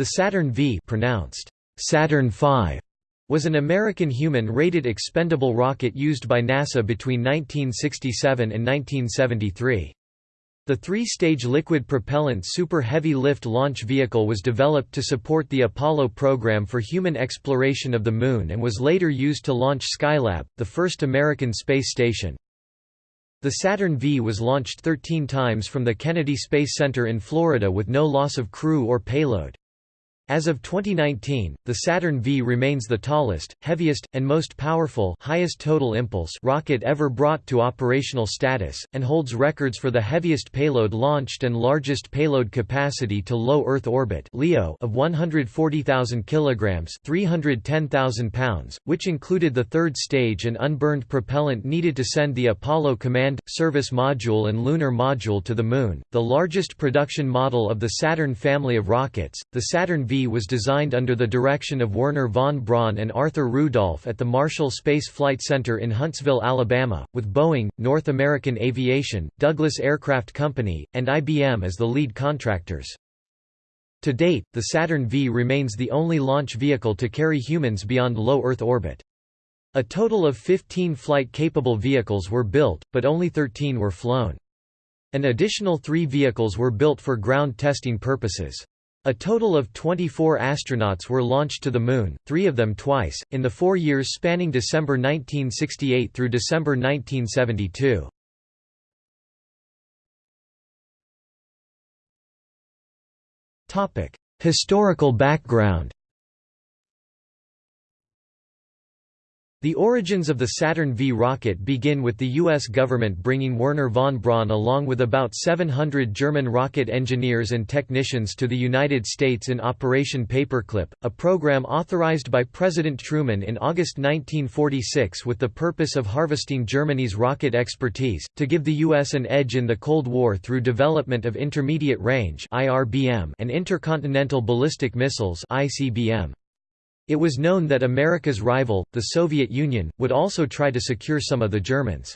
The Saturn V pronounced Saturn V was an American human-rated expendable rocket used by NASA between 1967 and 1973. The three-stage liquid propellant Super Heavy Lift launch vehicle was developed to support the Apollo program for human exploration of the Moon and was later used to launch Skylab, the first American space station. The Saturn V was launched 13 times from the Kennedy Space Center in Florida with no loss of crew or payload. As of 2019, the Saturn V remains the tallest, heaviest, and most powerful highest total impulse rocket ever brought to operational status, and holds records for the heaviest payload launched and largest payload capacity to low Earth orbit (LEO) of 140,000 kilograms (310,000 pounds), which included the third stage and unburned propellant needed to send the Apollo Command Service Module and Lunar Module to the Moon. The largest production model of the Saturn family of rockets, the Saturn V was designed under the direction of Wernher von Braun and Arthur Rudolph at the Marshall Space Flight Center in Huntsville, Alabama, with Boeing, North American Aviation, Douglas Aircraft Company, and IBM as the lead contractors. To date, the Saturn V remains the only launch vehicle to carry humans beyond low Earth orbit. A total of 15 flight-capable vehicles were built, but only 13 were flown. An additional three vehicles were built for ground testing purposes. A total of 24 astronauts were launched to the Moon, three of them twice, in the four years spanning December 1968 through December 1972. Historical background The origins of the Saturn V rocket begin with the U.S. government bringing Wernher von Braun along with about 700 German rocket engineers and technicians to the United States in Operation Paperclip, a program authorized by President Truman in August 1946 with the purpose of harvesting Germany's rocket expertise, to give the U.S. an edge in the Cold War through development of intermediate range and intercontinental ballistic missiles ICBM. It was known that America's rival, the Soviet Union, would also try to secure some of the Germans.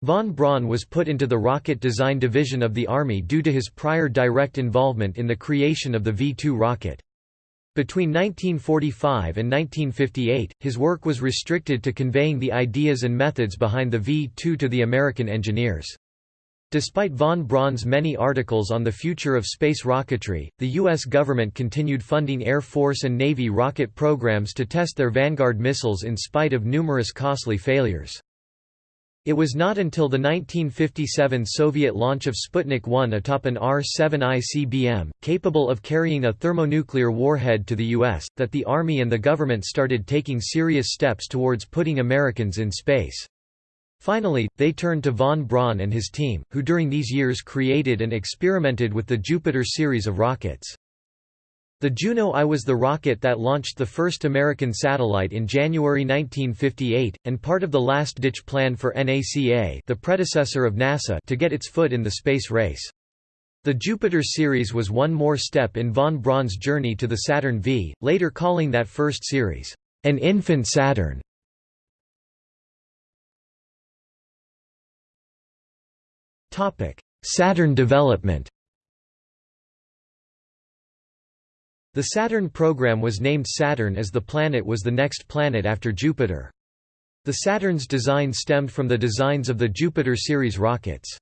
Von Braun was put into the Rocket Design Division of the Army due to his prior direct involvement in the creation of the V-2 rocket. Between 1945 and 1958, his work was restricted to conveying the ideas and methods behind the V-2 to the American engineers. Despite von Braun's many articles on the future of space rocketry, the U.S. government continued funding Air Force and Navy rocket programs to test their Vanguard missiles in spite of numerous costly failures. It was not until the 1957 Soviet launch of Sputnik 1 atop an R-7 ICBM, capable of carrying a thermonuclear warhead to the U.S., that the Army and the government started taking serious steps towards putting Americans in space. Finally, they turned to von Braun and his team, who during these years created and experimented with the Jupiter series of rockets. The Juno I was the rocket that launched the first American satellite in January 1958, and part of the last-ditch plan for NACA the predecessor of NASA to get its foot in the space race. The Jupiter series was one more step in von Braun's journey to the Saturn V, later calling that first series, an infant Saturn. Saturn development The Saturn program was named Saturn as the planet was the next planet after Jupiter. The Saturn's design stemmed from the designs of the Jupiter series rockets.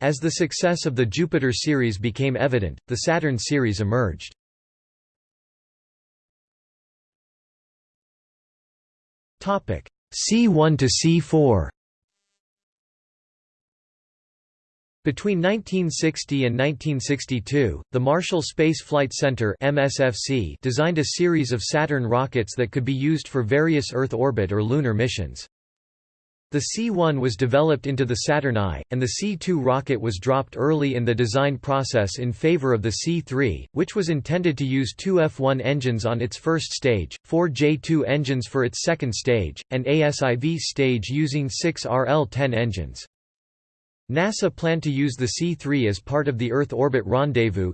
As the success of the Jupiter series became evident, the Saturn series emerged. C1 to C4 Between 1960 and 1962, the Marshall Space Flight Center MSFC designed a series of Saturn rockets that could be used for various Earth orbit or lunar missions. The C-1 was developed into the Saturn I, and the C-2 rocket was dropped early in the design process in favor of the C-3, which was intended to use two F-1 engines on its first stage, four J-2 engines for its second stage, and ASIV stage using six RL-10 engines. NASA planned to use the C-3 as part of the Earth Orbit Rendezvous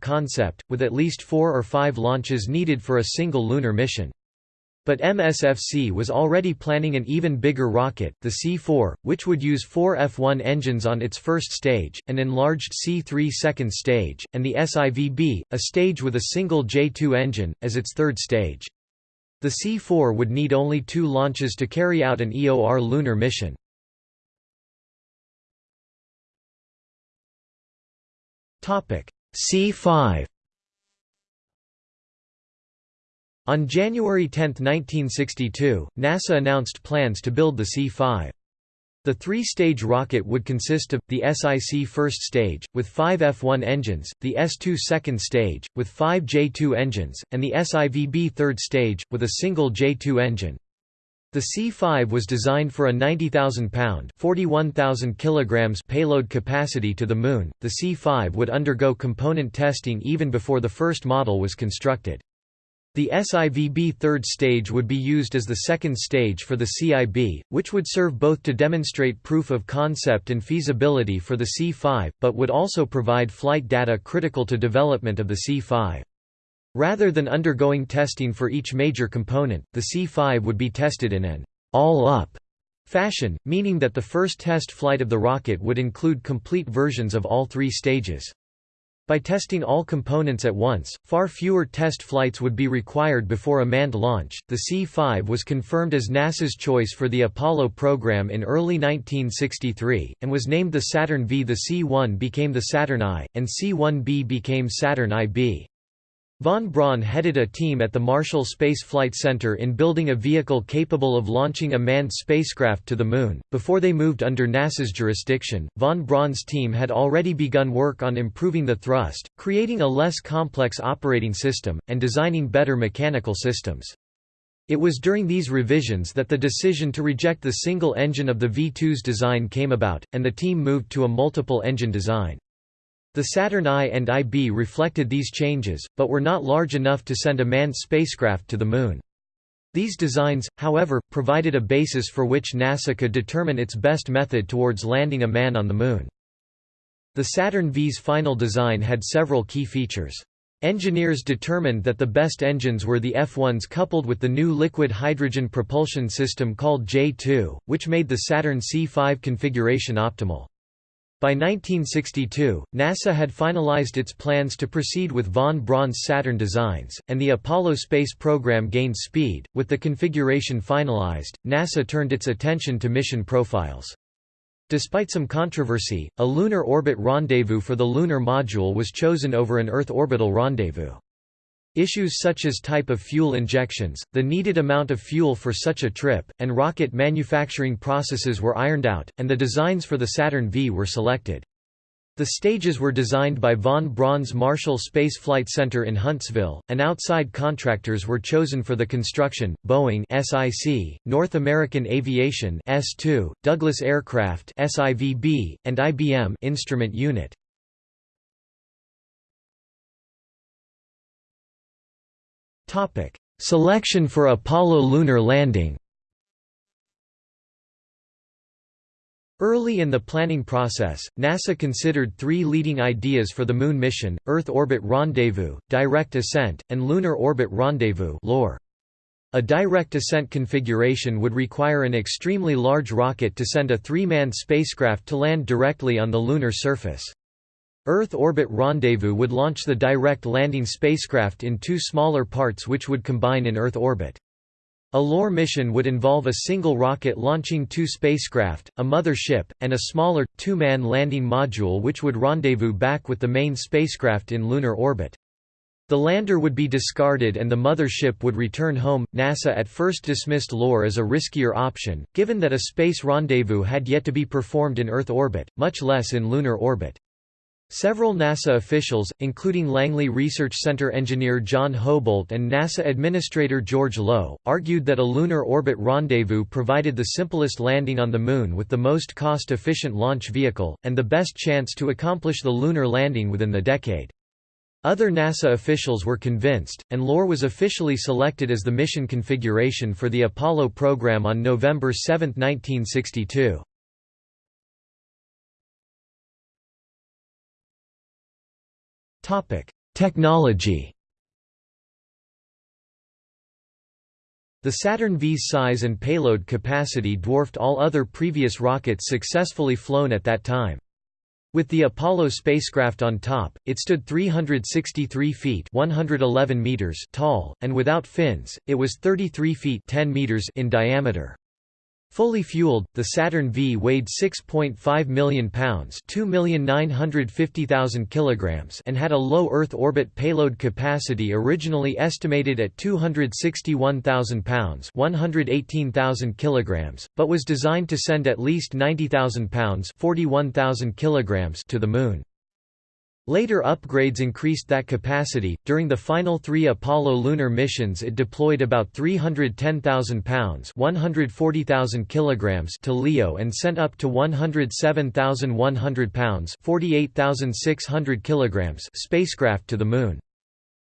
concept, with at least four or five launches needed for a single lunar mission. But MSFC was already planning an even bigger rocket, the C-4, which would use four F-1 engines on its first stage, an enlarged C-3 second stage, and the SIVB, a stage with a single J-2 engine, as its third stage. The C-4 would need only two launches to carry out an EOR lunar mission. C-5 On January 10, 1962, NASA announced plans to build the C-5. The three-stage rocket would consist of, the SIC first stage, with five F-1 engines, the S-2 second stage, with five J-2 engines, and the SIVB third stage, with a single J-2 engine. The C-5 was designed for a 90,000-pound (41,000 kilograms) payload capacity to the Moon. The C-5 would undergo component testing even before the first model was constructed. The SIVB third stage would be used as the second stage for the CIB, which would serve both to demonstrate proof of concept and feasibility for the C5, but would also provide flight data critical to development of the C5. Rather than undergoing testing for each major component, the C5 would be tested in an all-up fashion, meaning that the first test flight of the rocket would include complete versions of all three stages. By testing all components at once, far fewer test flights would be required before a manned launch. The C-5 was confirmed as NASA's choice for the Apollo program in early 1963, and was named the Saturn V. The C-1 became the Saturn I, and C-1B became Saturn IB. Von Braun headed a team at the Marshall Space Flight Center in building a vehicle capable of launching a manned spacecraft to the Moon. Before they moved under NASA's jurisdiction, von Braun's team had already begun work on improving the thrust, creating a less complex operating system, and designing better mechanical systems. It was during these revisions that the decision to reject the single engine of the V-2's design came about, and the team moved to a multiple engine design. The Saturn I and IB reflected these changes, but were not large enough to send a manned spacecraft to the Moon. These designs, however, provided a basis for which NASA could determine its best method towards landing a man on the Moon. The Saturn V's final design had several key features. Engineers determined that the best engines were the F-1s coupled with the new liquid hydrogen propulsion system called J-2, which made the Saturn C-5 configuration optimal. By 1962, NASA had finalized its plans to proceed with von Braun's Saturn designs, and the Apollo space program gained speed. With the configuration finalized, NASA turned its attention to mission profiles. Despite some controversy, a lunar orbit rendezvous for the lunar module was chosen over an Earth orbital rendezvous. Issues such as type of fuel injections, the needed amount of fuel for such a trip, and rocket manufacturing processes were ironed out, and the designs for the Saturn V were selected. The stages were designed by von Braun's Marshall Space Flight Center in Huntsville, and outside contractors were chosen for the construction, Boeing SIC, North American Aviation S2, Douglas Aircraft SIVB, and IBM Instrument Unit. Topic: Selection for Apollo lunar landing. Early in the planning process, NASA considered three leading ideas for the Moon mission, Earth Orbit Rendezvous, Direct Ascent, and Lunar Orbit Rendezvous A direct ascent configuration would require an extremely large rocket to send a three-man spacecraft to land directly on the lunar surface. Earth Orbit Rendezvous would launch the direct landing spacecraft in two smaller parts which would combine in Earth orbit. A LOR mission would involve a single rocket launching two spacecraft, a mother ship, and a smaller, two-man landing module which would rendezvous back with the main spacecraft in lunar orbit. The lander would be discarded and the mother ship would return home. NASA at first dismissed LOR as a riskier option, given that a space rendezvous had yet to be performed in Earth orbit, much less in lunar orbit. Several NASA officials, including Langley Research Center engineer John Houbolt and NASA Administrator George Low, argued that a lunar orbit rendezvous provided the simplest landing on the Moon with the most cost-efficient launch vehicle, and the best chance to accomplish the lunar landing within the decade. Other NASA officials were convinced, and LOR was officially selected as the mission configuration for the Apollo program on November 7, 1962. Technology The Saturn V's size and payload capacity dwarfed all other previous rockets successfully flown at that time. With the Apollo spacecraft on top, it stood 363 feet 111 meters tall, and without fins, it was 33 feet 10 meters in diameter. Fully fueled, the Saturn V weighed 6.5 million pounds kilograms and had a low Earth orbit payload capacity originally estimated at 261,000 pounds 118,000 kilograms, but was designed to send at least 90,000 pounds 41,000 kilograms to the Moon. Later upgrades increased that capacity. During the final three Apollo lunar missions, it deployed about 310,000 pounds (140,000 kilograms) to LEO and sent up to 107,100 pounds (48,600 kilograms) spacecraft to the Moon.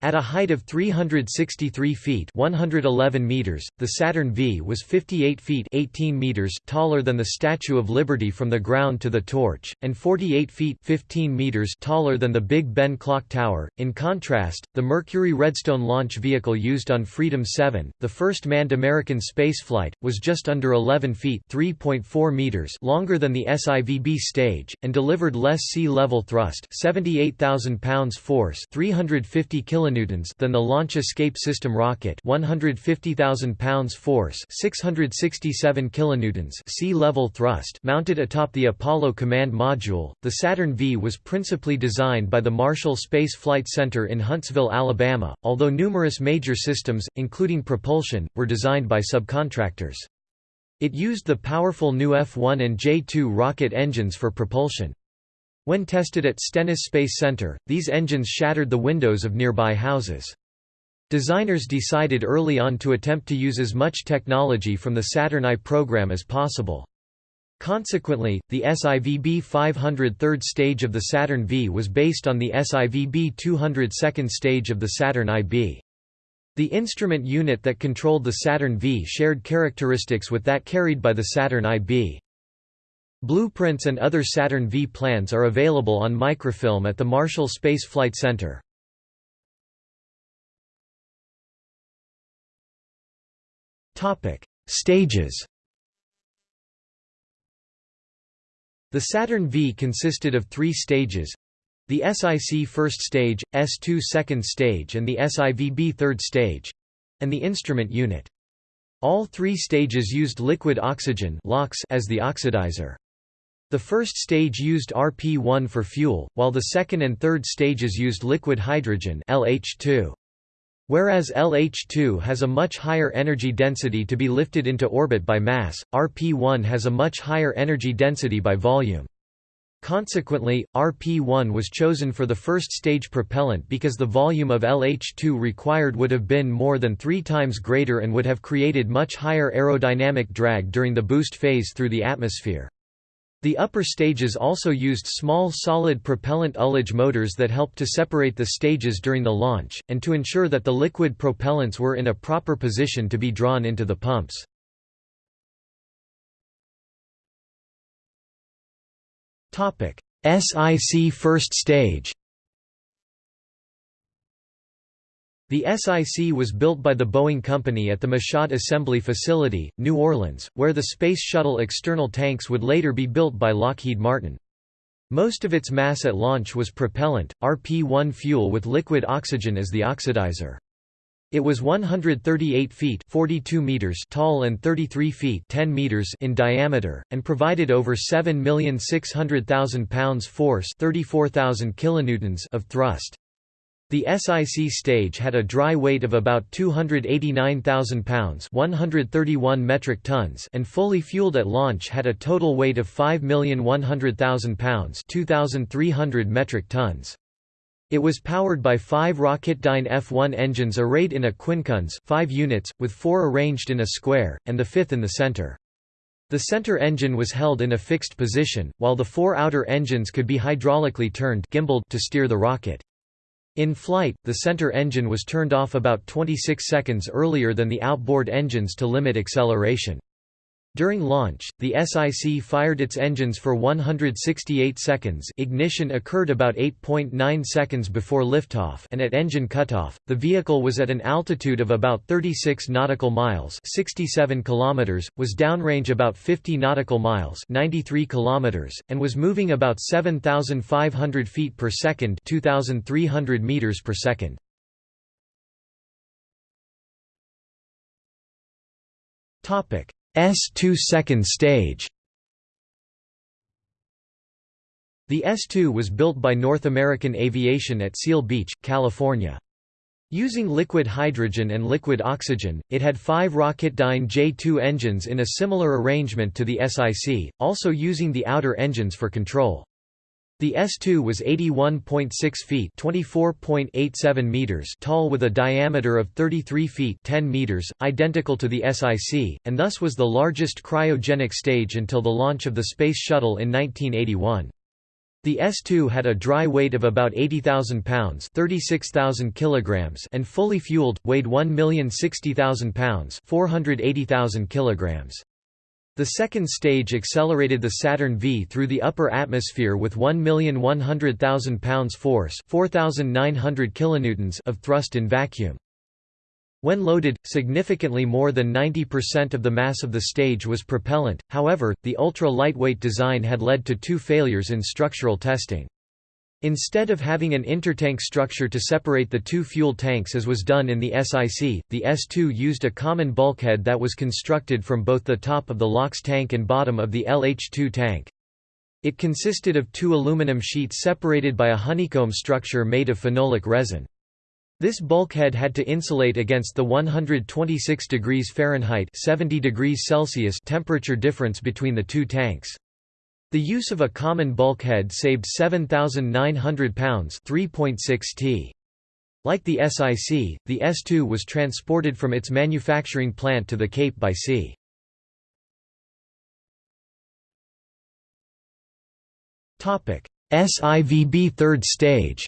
At a height of 363 feet 111 meters, the Saturn V was 58 feet 18 meters taller than the Statue of Liberty from the ground to the torch, and 48 feet 15 meters taller than the Big Ben clock tower. In contrast, the Mercury Redstone launch vehicle used on Freedom 7, the first manned American spaceflight, was just under 11 feet 3.4 meters longer than the SIVB stage, and delivered less sea-level thrust 78,000 pounds force 350 kN than the Launch Escape System rocket 150,000 pounds force 667 kilonewtons sea-level thrust mounted atop the Apollo Command Module. The Saturn V was principally designed by the Marshall Space Flight Center in Huntsville, Alabama, although numerous major systems, including propulsion, were designed by subcontractors. It used the powerful new F-1 and J-2 rocket engines for propulsion. When tested at Stennis Space Center, these engines shattered the windows of nearby houses. Designers decided early on to attempt to use as much technology from the Saturn I program as possible. Consequently, the SIVB 500 third stage of the Saturn V was based on the SIVB 200 second stage of the Saturn IB. The instrument unit that controlled the Saturn V shared characteristics with that carried by the Saturn IB. Blueprints and other Saturn V plans are available on microfilm at the Marshall Space Flight Center. Stages The Saturn V consisted of three stages the SIC first stage, S2 second stage and the SIVB third stage and the instrument unit. All three stages used liquid oxygen as the oxidizer. The first stage used RP-1 for fuel, while the second and third stages used liquid hydrogen LH2. Whereas LH2 has a much higher energy density to be lifted into orbit by mass, RP-1 has a much higher energy density by volume. Consequently, RP-1 was chosen for the first stage propellant because the volume of LH2 required would have been more than three times greater and would have created much higher aerodynamic drag during the boost phase through the atmosphere. The upper stages also used small solid propellant ullage motors that helped to separate the stages during the launch, and to ensure that the liquid propellants were in a proper position to be drawn into the pumps. SIC first stage The SIC was built by the Boeing Company at the Michoud Assembly Facility, New Orleans, where the Space Shuttle external tanks would later be built by Lockheed Martin. Most of its mass at launch was propellant, RP-1 fuel with liquid oxygen as the oxidizer. It was 138 feet 42 meters tall and 33 feet 10 meters in diameter, and provided over 7,600,000 pounds force 34,000 kilonewtons of thrust. The SIC stage had a dry weight of about 289,000 pounds 131 metric tons and fully fueled at launch had a total weight of 5,100,000 pounds 2,300 metric tons. It was powered by five Rocketdyne F1 engines arrayed in a quincunx 5 units, with four arranged in a square, and the fifth in the center. The center engine was held in a fixed position, while the four outer engines could be hydraulically turned gimbaled to steer the rocket. In flight, the center engine was turned off about 26 seconds earlier than the outboard engines to limit acceleration. During launch, the SIC fired its engines for 168 seconds ignition occurred about 8.9 seconds before liftoff and at engine cutoff, the vehicle was at an altitude of about 36 nautical miles 67 kilometers, was downrange about 50 nautical miles 93 kilometers, and was moving about 7,500 feet per second 2,300 meters per second. Topic S2 second stage The S2 was built by North American Aviation at Seal Beach, California. Using liquid hydrogen and liquid oxygen, it had five Rocketdyne J2 engines in a similar arrangement to the SIC, also using the outer engines for control. The S2 was 81.6 feet (24.87 meters) tall with a diameter of 33 feet (10 meters), identical to the SIC, and thus was the largest cryogenic stage until the launch of the Space Shuttle in 1981. The S2 had a dry weight of about 80,000 pounds (36,000 kilograms) and fully fueled weighed 1,060,000 pounds (480,000 kilograms). The second stage accelerated the Saturn V through the upper atmosphere with 1,100,000 pounds force 4,900 kilonewtons of thrust in vacuum. When loaded, significantly more than 90% of the mass of the stage was propellant, however, the ultra-lightweight design had led to two failures in structural testing. Instead of having an intertank structure to separate the two fuel tanks as was done in the SIC, the S2 used a common bulkhead that was constructed from both the top of the LOX tank and bottom of the LH2 tank. It consisted of two aluminum sheets separated by a honeycomb structure made of phenolic resin. This bulkhead had to insulate against the 126 degrees Fahrenheit 70 degrees Celsius temperature difference between the two tanks. The use of a common bulkhead saved 7,900 pounds 3.6 t. Like the SIC, the S2 was transported from its manufacturing plant to the Cape by sea. SIVB third stage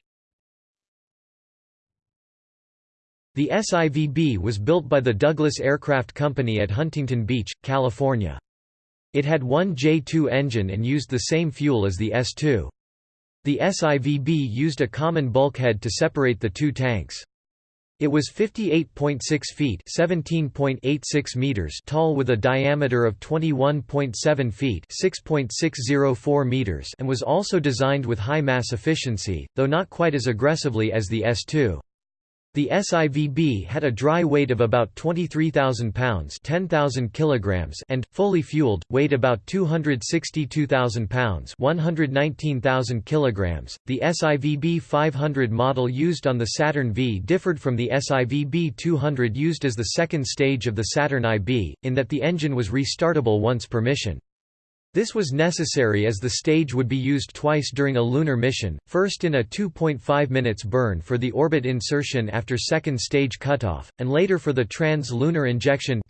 The SIVB was built by the Douglas Aircraft Company at Huntington Beach, California. It had one J2 engine and used the same fuel as the S2. The SIVB used a common bulkhead to separate the two tanks. It was 58.6 feet (17.86 meters) tall with a diameter of 21.7 feet (6.604 meters) and was also designed with high mass efficiency, though not quite as aggressively as the S2. The SIVB had a dry weight of about 23,000 pounds 10,000 kilograms and, fully fueled, weighed about 262,000 pounds 119,000 kilograms. The SIVB 500 model used on the Saturn V differed from the SIVB 200 used as the second stage of the Saturn IB, in that the engine was restartable once per mission. This was necessary as the stage would be used twice during a lunar mission, first in a 2.5 minutes burn for the orbit insertion after second stage cutoff, and later for the trans-lunar injection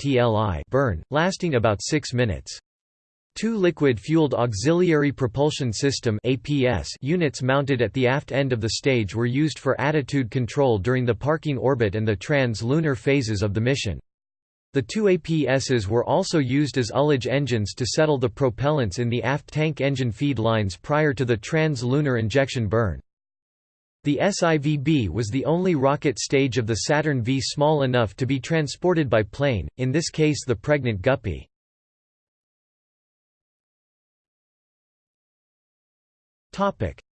burn, lasting about 6 minutes. Two liquid-fueled auxiliary propulsion system units mounted at the aft end of the stage were used for attitude control during the parking orbit and the trans-lunar phases of the mission. The two APSs were also used as ullage engines to settle the propellants in the aft tank engine feed lines prior to the trans-lunar injection burn. The SIVB was the only rocket stage of the Saturn V small enough to be transported by plane, in this case the pregnant Guppy.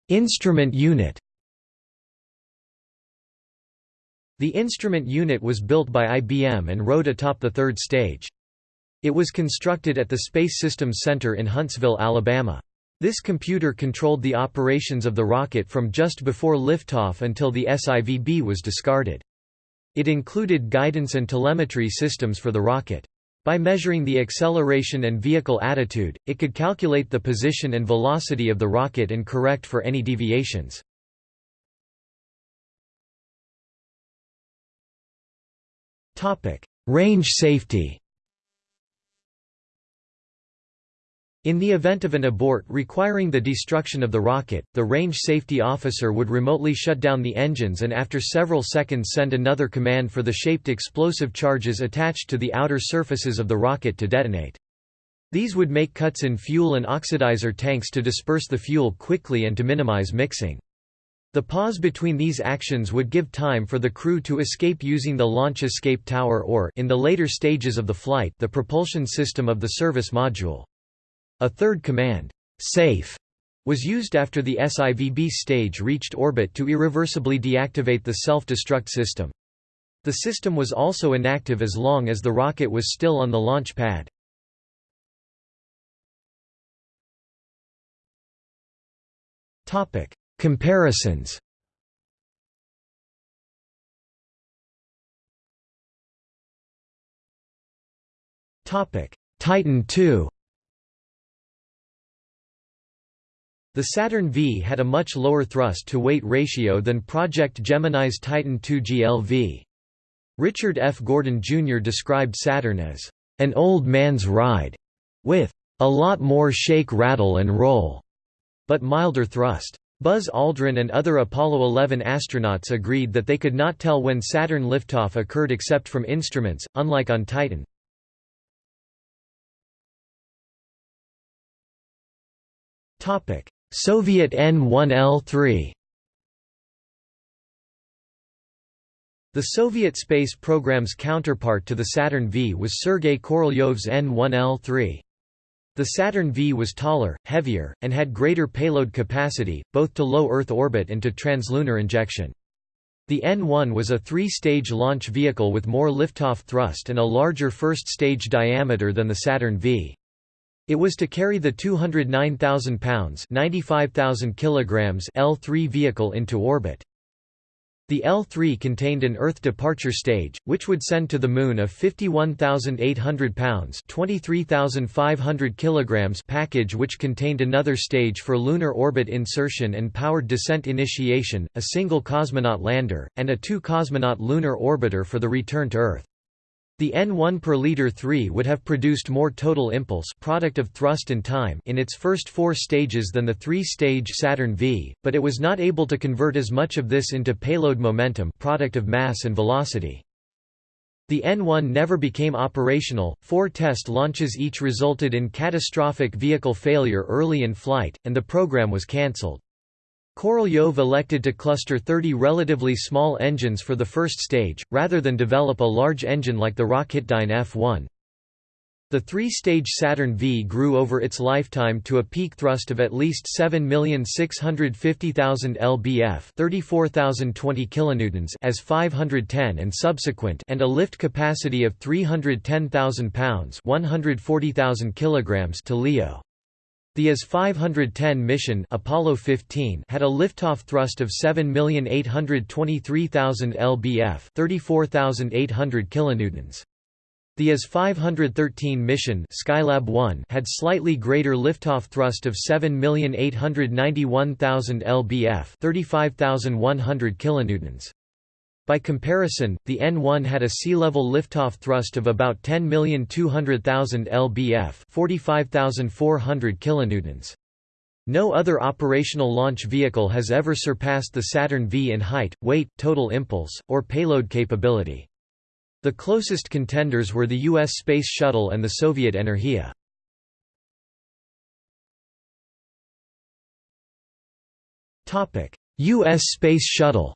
Instrument unit The instrument unit was built by IBM and rode atop the third stage. It was constructed at the Space Systems Center in Huntsville, Alabama. This computer controlled the operations of the rocket from just before liftoff until the SIVB was discarded. It included guidance and telemetry systems for the rocket. By measuring the acceleration and vehicle attitude, it could calculate the position and velocity of the rocket and correct for any deviations. Range safety In the event of an abort requiring the destruction of the rocket, the range safety officer would remotely shut down the engines and after several seconds send another command for the shaped explosive charges attached to the outer surfaces of the rocket to detonate. These would make cuts in fuel and oxidizer tanks to disperse the fuel quickly and to minimize mixing. The pause between these actions would give time for the crew to escape using the launch escape tower or in the later stages of the flight the propulsion system of the service module. A third command, SAFE, was used after the SIVB stage reached orbit to irreversibly deactivate the self-destruct system. The system was also inactive as long as the rocket was still on the launch pad. Comparisons Titan II The Saturn V had a much lower thrust-to-weight ratio than Project Gemini's Titan II GLV. Richard F. Gordon Jr. described Saturn as, "...an old man's ride," with, "...a lot more shake rattle and roll," but milder thrust. Buzz Aldrin and other Apollo 11 astronauts agreed that they could not tell when Saturn liftoff occurred except from instruments, unlike on Titan. Soviet N-1L3 The Soviet space program's counterpart to the Saturn V was Sergei Korolyov's N-1L3. The Saturn V was taller, heavier, and had greater payload capacity, both to low Earth orbit and to translunar injection. The N-1 was a three-stage launch vehicle with more liftoff thrust and a larger first stage diameter than the Saturn V. It was to carry the 209,000 pounds (95,000 kilograms) L3 vehicle into orbit. The L3 contained an Earth departure stage, which would send to the Moon a 51,800 pounds (23,500 kilograms) package which contained another stage for lunar orbit insertion and powered descent initiation, a single cosmonaut lander, and a two-cosmonaut lunar orbiter for the return to Earth. The N1 per liter 3 would have produced more total impulse product of thrust and time in its first four stages than the three-stage Saturn V, but it was not able to convert as much of this into payload momentum product of mass and velocity. The N1 never became operational, four test launches each resulted in catastrophic vehicle failure early in flight, and the program was cancelled. Korolyov elected to cluster 30 relatively small engines for the first stage, rather than develop a large engine like the Rocketdyne F-1. The three-stage Saturn V grew over its lifetime to a peak thrust of at least 7,650,000 lbf 34,020 kilonewtons as 510 and subsequent and a lift capacity of 310,000 pounds 140,000 kilograms to LEO. The IS 510 mission Apollo 15 had a liftoff thrust of 7,823,000 lbf 34,800 kilonewtons. The IS 513 mission Skylab 1 had slightly greater liftoff thrust of 7,891,000 lbf 35,100 kilonewtons. By comparison, the N1 had a sea-level liftoff thrust of about 10,200,000 lbf 45,400 kilonewtons. No other operational launch vehicle has ever surpassed the Saturn V in height, weight, total impulse, or payload capability. The closest contenders were the U.S. Space Shuttle and the Soviet Energia. U.S. Space Shuttle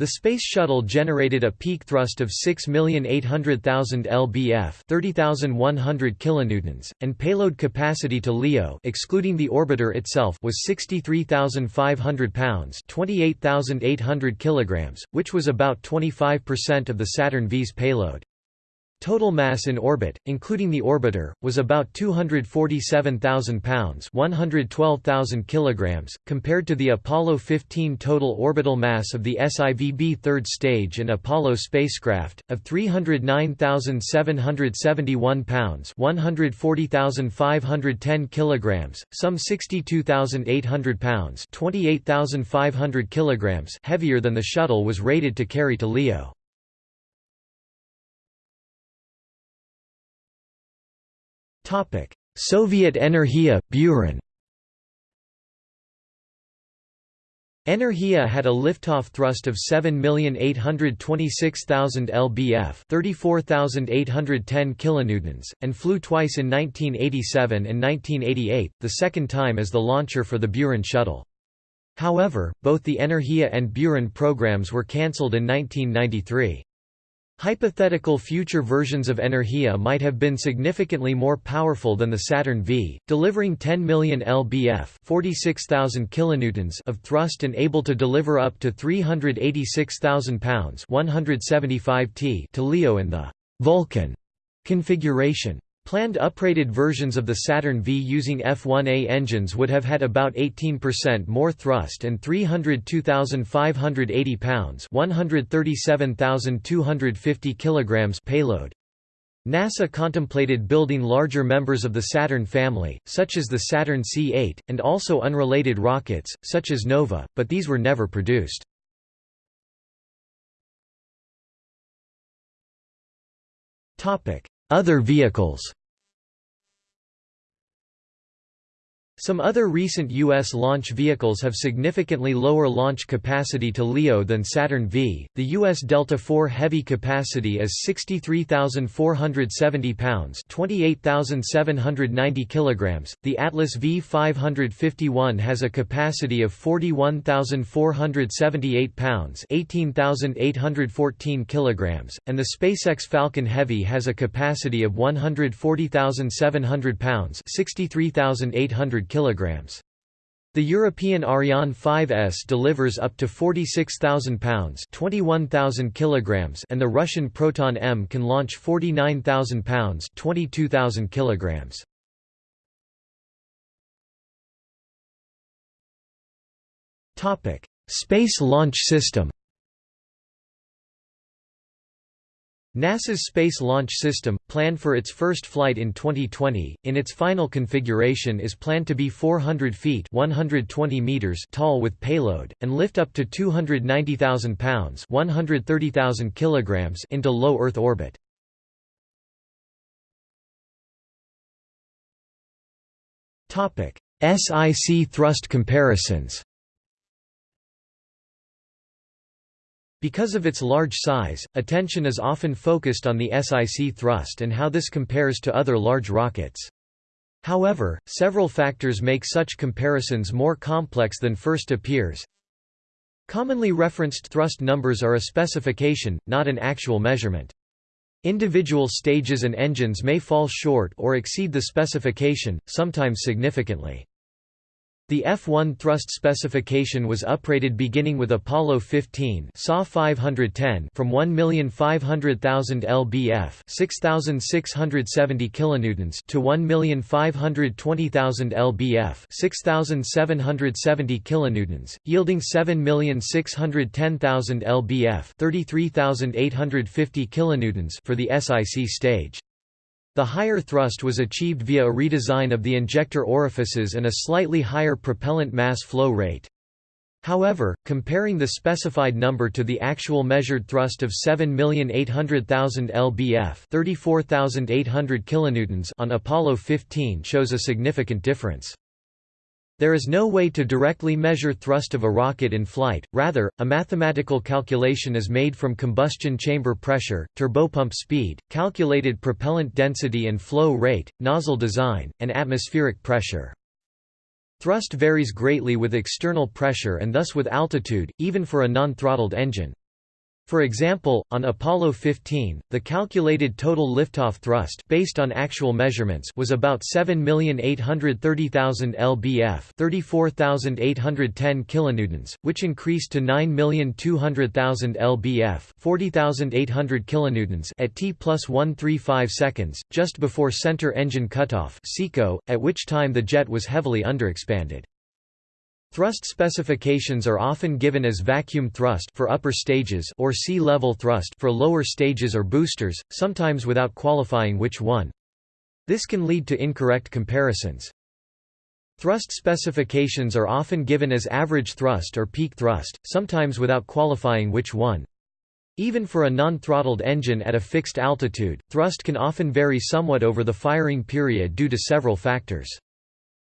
The Space Shuttle generated a peak thrust of 6,800,000 lbf 30,100 kilonewtons, and payload capacity to LEO excluding the orbiter itself was 63,500 pounds 28,800 kilograms, which was about 25% of the Saturn V's payload. Total mass in orbit, including the orbiter, was about 247,000 pounds 112,000 kilograms, compared to the Apollo 15 total orbital mass of the SIVB third stage and Apollo spacecraft, of 309,771 pounds 140,510 kilograms, some 62,800 pounds 28,500 kilograms heavier than the shuttle was rated to carry to LEO. Soviet Energia, Buran Energia had a liftoff thrust of 7,826,000 lbf 34,810 kilonewtons, and flew twice in 1987 and 1988, the second time as the launcher for the Buran shuttle. However, both the Energia and Buran programs were cancelled in 1993. Hypothetical future versions of Energia might have been significantly more powerful than the Saturn V, delivering 10 million lbf 46,000 kilonewtons of thrust and able to deliver up to 386,000 pounds 175 t to LEO in the «Vulcan» configuration. Planned uprated versions of the Saturn V using F-1A engines would have had about 18% more thrust and 302,580 pounds 137,250 kilograms payload. NASA contemplated building larger members of the Saturn family, such as the Saturn C-8, and also unrelated rockets, such as Nova, but these were never produced. Other vehicles Some other recent U.S. launch vehicles have significantly lower launch capacity to LEO than Saturn V. The U.S. Delta IV heavy capacity is 63,470 pounds (28,790 kilograms). The Atlas V551 has a capacity of 41,478 pounds (18,814 kilograms), and the SpaceX Falcon Heavy has a capacity of 140,700 pounds (63,800 kilograms. The European Ariane 5S delivers up to 46,000 pounds (21,000 kilograms) and the Russian Proton M can launch 49,000 pounds (22,000 kilograms). Topic: Space Launch System. NASA's Space Launch System, planned for its first flight in 2020, in its final configuration is planned to be 400 feet 120 meters tall with payload, and lift up to 290,000 pounds 130,000 kilograms into low Earth orbit. SIC thrust comparisons Because of its large size, attention is often focused on the SIC thrust and how this compares to other large rockets. However, several factors make such comparisons more complex than first appears. Commonly referenced thrust numbers are a specification, not an actual measurement. Individual stages and engines may fall short or exceed the specification, sometimes significantly. The F-1 thrust specification was uprated beginning with Apollo 15 SAW 510 from 1,500,000 lbf 6,670 kilonewtons to 1,520,000 lbf 6,770 kilonewtons, yielding 7,610,000 lbf 33,850 kilonewtons for the SIC stage. The higher thrust was achieved via a redesign of the injector orifices and a slightly higher propellant mass flow rate. However, comparing the specified number to the actual measured thrust of 7,800,000 lbf 34,800 kilonewtons on Apollo 15 shows a significant difference. There is no way to directly measure thrust of a rocket in flight, rather, a mathematical calculation is made from combustion chamber pressure, turbopump speed, calculated propellant density and flow rate, nozzle design, and atmospheric pressure. Thrust varies greatly with external pressure and thus with altitude, even for a non-throttled engine. For example, on Apollo 15, the calculated total liftoff thrust based on actual measurements was about 7,830,000 lbf, 34,810 kilonewtons, which increased to 9,200,000 lbf, 40,800 kilonewtons at t plus 135 seconds, just before center engine cutoff (CECO), at which time the jet was heavily underexpanded. Thrust specifications are often given as vacuum thrust for upper stages or sea-level thrust for lower stages or boosters, sometimes without qualifying which one. This can lead to incorrect comparisons. Thrust specifications are often given as average thrust or peak thrust, sometimes without qualifying which one. Even for a non-throttled engine at a fixed altitude, thrust can often vary somewhat over the firing period due to several factors.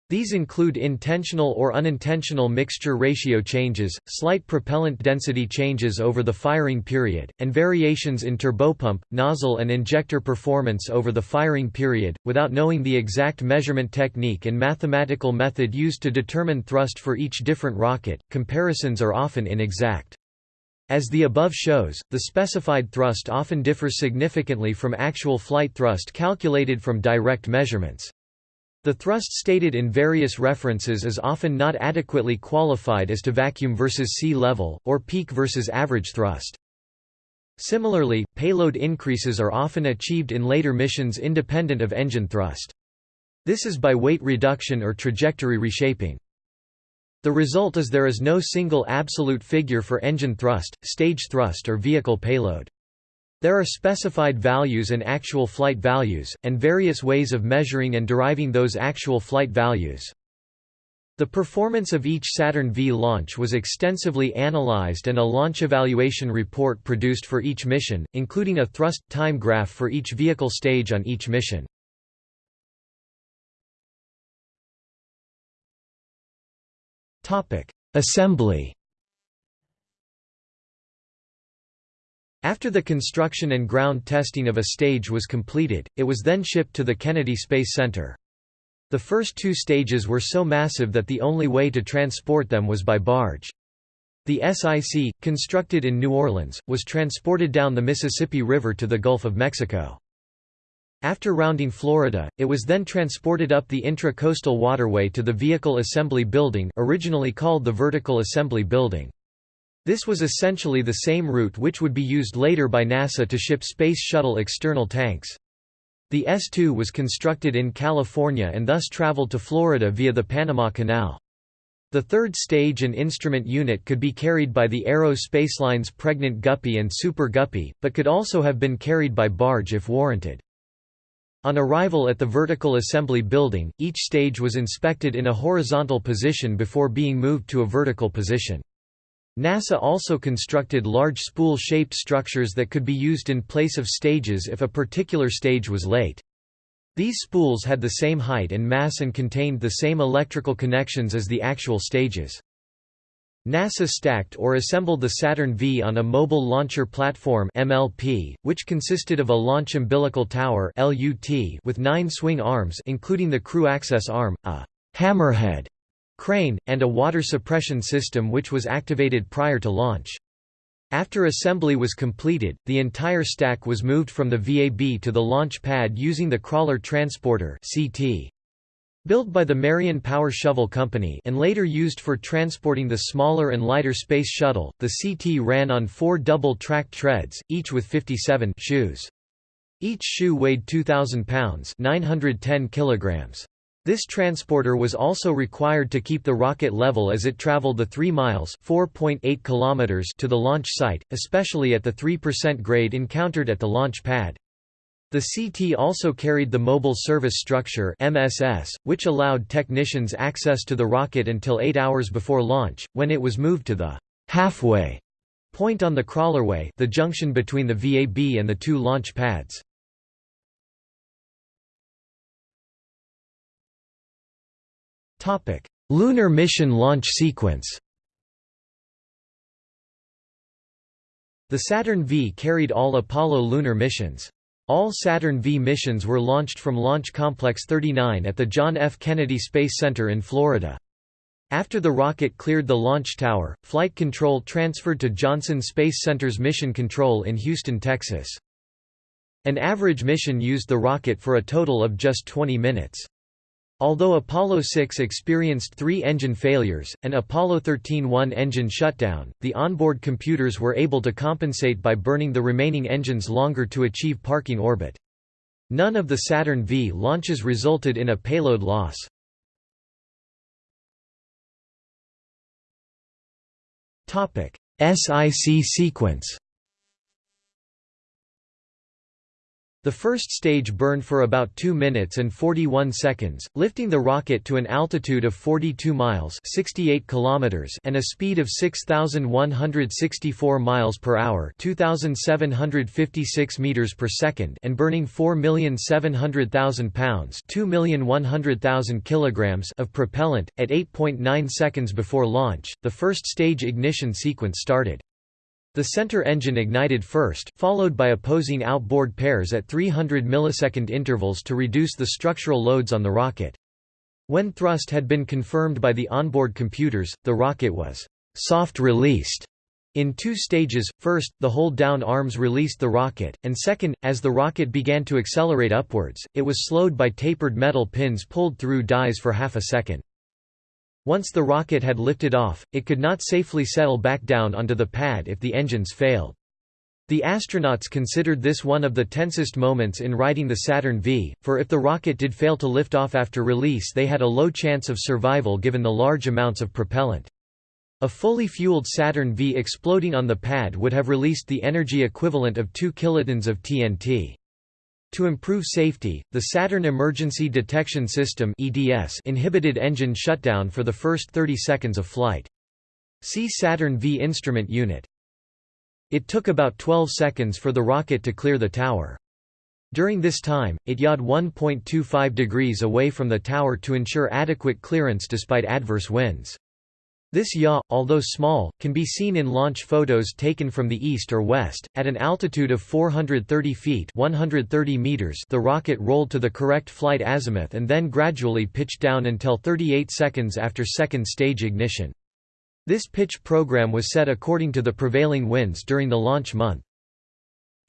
These include intentional or unintentional mixture ratio changes, slight propellant density changes over the firing period, and variations in turbopump, nozzle and injector performance over the firing period. Without knowing the exact measurement technique and mathematical method used to determine thrust for each different rocket, comparisons are often inexact. As the above shows, the specified thrust often differs significantly from actual flight thrust calculated from direct measurements. The thrust stated in various references is often not adequately qualified as to vacuum versus sea level, or peak versus average thrust. Similarly, payload increases are often achieved in later missions independent of engine thrust. This is by weight reduction or trajectory reshaping. The result is there is no single absolute figure for engine thrust, stage thrust or vehicle payload. There are specified values and actual flight values, and various ways of measuring and deriving those actual flight values. The performance of each Saturn V launch was extensively analyzed and a launch evaluation report produced for each mission, including a thrust time graph for each vehicle stage on each mission. Assembly After the construction and ground testing of a stage was completed, it was then shipped to the Kennedy Space Center. The first two stages were so massive that the only way to transport them was by barge. The SIC, constructed in New Orleans, was transported down the Mississippi River to the Gulf of Mexico. After rounding Florida, it was then transported up the intra-coastal waterway to the Vehicle Assembly Building originally called the Vertical Assembly Building. This was essentially the same route which would be used later by NASA to ship Space Shuttle external tanks. The S-2 was constructed in California and thus traveled to Florida via the Panama Canal. The third stage and instrument unit could be carried by the Aero Spacelines Pregnant Guppy and Super Guppy, but could also have been carried by barge if warranted. On arrival at the vertical assembly building, each stage was inspected in a horizontal position before being moved to a vertical position. NASA also constructed large spool-shaped structures that could be used in place of stages if a particular stage was late. These spools had the same height and mass and contained the same electrical connections as the actual stages. NASA stacked or assembled the Saturn V on a Mobile Launcher Platform MLP, which consisted of a launch umbilical tower LUT with nine swing arms including the crew access arm, a hammerhead crane, and a water suppression system which was activated prior to launch. After assembly was completed, the entire stack was moved from the VAB to the launch pad using the Crawler Transporter CT. Built by the Marion Power Shovel Company and later used for transporting the smaller and lighter Space Shuttle, the CT ran on four double-tracked treads, each with 57 shoes. Each shoe weighed 2,000 pounds 910 kilograms. This transporter was also required to keep the rocket level as it traveled the 3 miles (4.8 kilometers) to the launch site, especially at the 3% grade encountered at the launch pad. The CT also carried the Mobile Service Structure MSS, which allowed technicians access to the rocket until 8 hours before launch, when it was moved to the halfway point on the crawlerway the junction between the VAB and the two launch pads. Lunar mission launch sequence The Saturn V carried all Apollo lunar missions. All Saturn V missions were launched from Launch Complex 39 at the John F. Kennedy Space Center in Florida. After the rocket cleared the launch tower, flight control transferred to Johnson Space Center's Mission Control in Houston, Texas. An average mission used the rocket for a total of just 20 minutes. Although Apollo 6 experienced three engine failures, and Apollo 13 one engine shutdown, the onboard computers were able to compensate by burning the remaining engines longer to achieve parking orbit. None of the Saturn V launches resulted in a payload loss. SIC sequence The first stage burned for about 2 minutes and 41 seconds, lifting the rocket to an altitude of 42 miles 68 kilometers and a speed of 6164 miles per hour 2756 meters per second and burning 4,700,000 pounds 2,100,000 kilograms of propellant at 8.9 seconds before launch. The first stage ignition sequence started. The center engine ignited first, followed by opposing outboard pairs at 300 millisecond intervals to reduce the structural loads on the rocket. When thrust had been confirmed by the onboard computers, the rocket was soft-released in two stages, first, the hold-down arms released the rocket, and second, as the rocket began to accelerate upwards, it was slowed by tapered metal pins pulled through dies for half a second. Once the rocket had lifted off, it could not safely settle back down onto the pad if the engines failed. The astronauts considered this one of the tensest moments in riding the Saturn V, for if the rocket did fail to lift off after release they had a low chance of survival given the large amounts of propellant. A fully fueled Saturn V exploding on the pad would have released the energy equivalent of 2 kilotons of TNT. To improve safety, the Saturn Emergency Detection System (EDS) inhibited engine shutdown for the first 30 seconds of flight. See Saturn V instrument unit. It took about 12 seconds for the rocket to clear the tower. During this time, it yawed 1.25 degrees away from the tower to ensure adequate clearance despite adverse winds. This yaw, although small, can be seen in launch photos taken from the east or west. At an altitude of 430 feet 130 meters the rocket rolled to the correct flight azimuth and then gradually pitched down until 38 seconds after second stage ignition. This pitch program was set according to the prevailing winds during the launch month.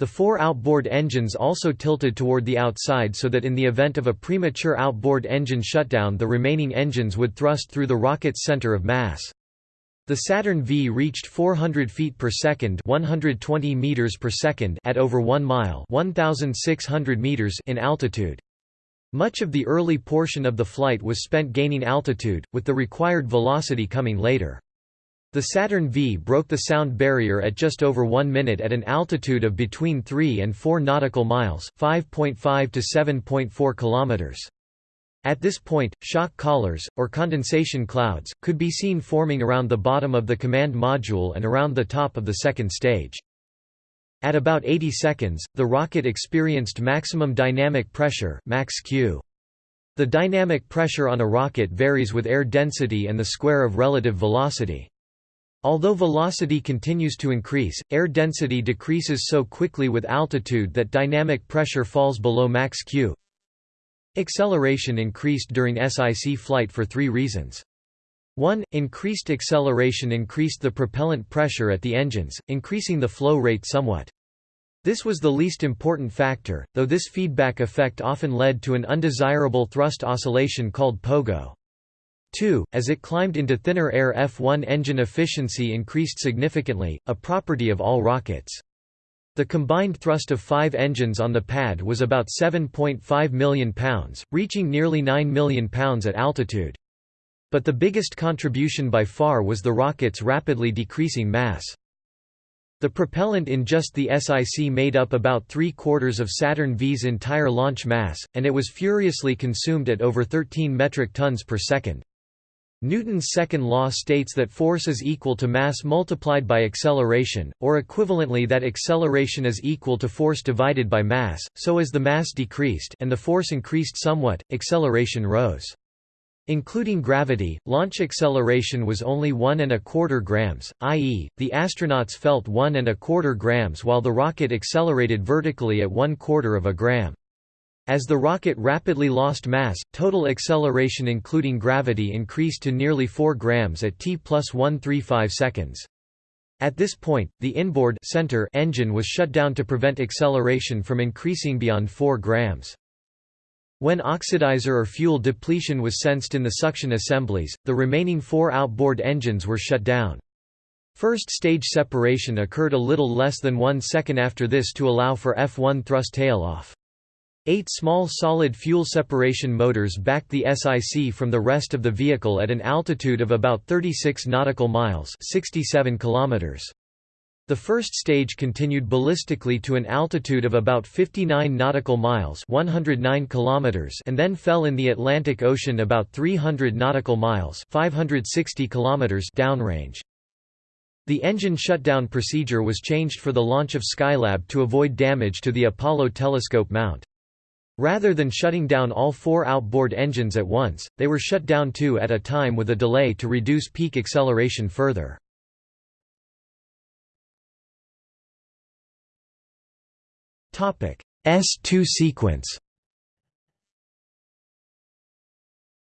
The four outboard engines also tilted toward the outside so that in the event of a premature outboard engine shutdown the remaining engines would thrust through the rocket's center of mass. The Saturn V reached 400 feet per second, 120 meters per second at over 1 mile, 1600 meters in altitude. Much of the early portion of the flight was spent gaining altitude, with the required velocity coming later. The Saturn V broke the sound barrier at just over 1 minute at an altitude of between 3 and 4 nautical miles, 5.5 to 7.4 kilometers. At this point, shock collars, or condensation clouds, could be seen forming around the bottom of the command module and around the top of the second stage. At about 80 seconds, the rocket experienced maximum dynamic pressure max Q. The dynamic pressure on a rocket varies with air density and the square of relative velocity. Although velocity continues to increase, air density decreases so quickly with altitude that dynamic pressure falls below max Q. Acceleration increased during SIC flight for three reasons. 1. Increased acceleration increased the propellant pressure at the engines, increasing the flow rate somewhat. This was the least important factor, though this feedback effect often led to an undesirable thrust oscillation called pogo. 2. As it climbed into thinner air F1 engine efficiency increased significantly, a property of all rockets. The combined thrust of five engines on the pad was about 7.5 million pounds, reaching nearly 9 million pounds at altitude. But the biggest contribution by far was the rocket's rapidly decreasing mass. The propellant in just the SIC made up about three-quarters of Saturn V's entire launch mass, and it was furiously consumed at over 13 metric tons per second. Newton's second law states that force is equal to mass multiplied by acceleration, or equivalently that acceleration is equal to force divided by mass, so as the mass decreased and the force increased somewhat, acceleration rose. Including gravity, launch acceleration was only one and a quarter grams, i.e., the astronauts felt one and a quarter grams while the rocket accelerated vertically at one quarter of a gram. As the rocket rapidly lost mass, total acceleration including gravity increased to nearly 4 grams at t plus 135 seconds. At this point, the inboard center engine was shut down to prevent acceleration from increasing beyond 4 grams. When oxidizer or fuel depletion was sensed in the suction assemblies, the remaining four outboard engines were shut down. First stage separation occurred a little less than one second after this to allow for F1 thrust tail-off. Eight small solid fuel separation motors backed the SIC from the rest of the vehicle at an altitude of about 36 nautical miles 67 kilometers. The first stage continued ballistically to an altitude of about 59 nautical miles 109 kilometers and then fell in the Atlantic Ocean about 300 nautical miles 560 kilometers downrange. The engine shutdown procedure was changed for the launch of Skylab to avoid damage to the Apollo telescope mount. Rather than shutting down all four outboard engines at once, they were shut down two at a time with a delay to reduce peak acceleration further. S2 sequence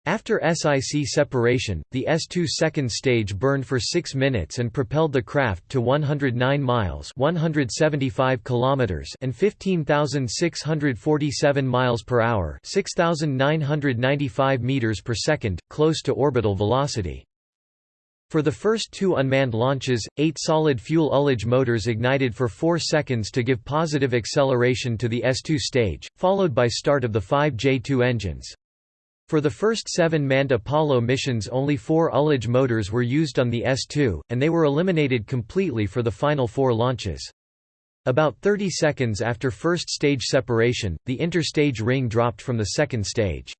After SIC separation, the S2 second stage burned for 6 minutes and propelled the craft to 109 miles 175 kilometers and 15,647 miles per hour 6,995 meters per second, close to orbital velocity. For the first two unmanned launches, eight solid-fuel ullage motors ignited for 4 seconds to give positive acceleration to the S2 stage, followed by start of the five J2 engines. For the first seven manned Apollo missions only four ullage motors were used on the S2, and they were eliminated completely for the final four launches. About 30 seconds after first stage separation, the interstage ring dropped from the second stage.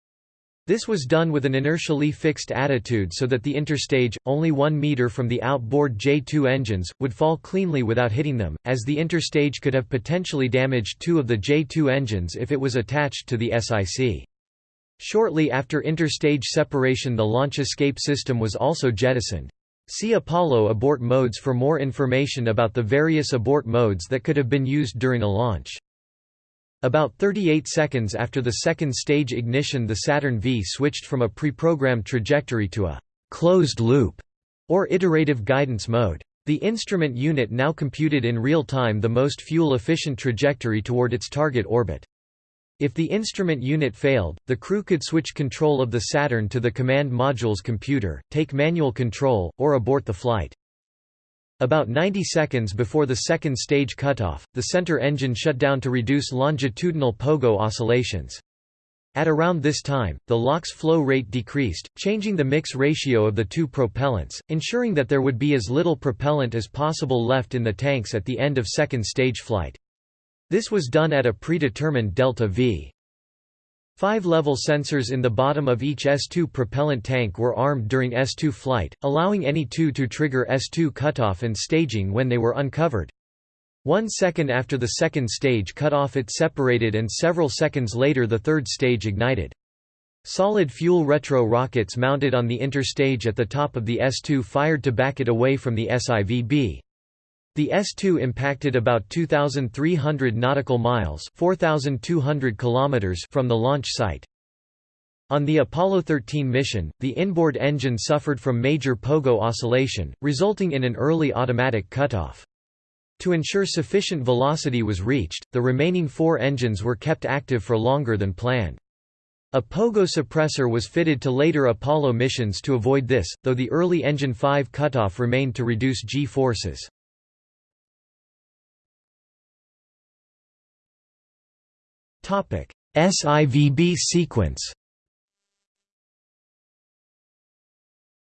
This was done with an inertially fixed attitude so that the interstage, only 1 meter from the outboard J2 engines, would fall cleanly without hitting them, as the interstage could have potentially damaged two of the J2 engines if it was attached to the SIC. Shortly after interstage separation the launch escape system was also jettisoned. See Apollo abort modes for more information about the various abort modes that could have been used during a launch. About 38 seconds after the second stage ignition the Saturn V switched from a pre-programmed trajectory to a «closed loop» or iterative guidance mode. The instrument unit now computed in real time the most fuel-efficient trajectory toward its target orbit. If the instrument unit failed, the crew could switch control of the Saturn to the command module's computer, take manual control, or abort the flight. About 90 seconds before the second stage cutoff, the center engine shut down to reduce longitudinal pogo oscillations. At around this time, the LOX flow rate decreased, changing the mix ratio of the two propellants, ensuring that there would be as little propellant as possible left in the tanks at the end of second stage flight. This was done at a predetermined delta V. Five level sensors in the bottom of each S2 propellant tank were armed during S2 flight, allowing any two to trigger S2 cutoff and staging when they were uncovered. One second after the second stage cut off it separated and several seconds later the third stage ignited. Solid fuel retro rockets mounted on the interstage at the top of the S2 fired to back it away from the SIVB. The S-2 impacted about 2,300 nautical miles 4,200 kilometers from the launch site. On the Apollo 13 mission, the inboard engine suffered from major pogo oscillation, resulting in an early automatic cutoff. To ensure sufficient velocity was reached, the remaining four engines were kept active for longer than planned. A pogo suppressor was fitted to later Apollo missions to avoid this, though the early engine 5 cutoff remained to reduce G-forces. SIVB sequence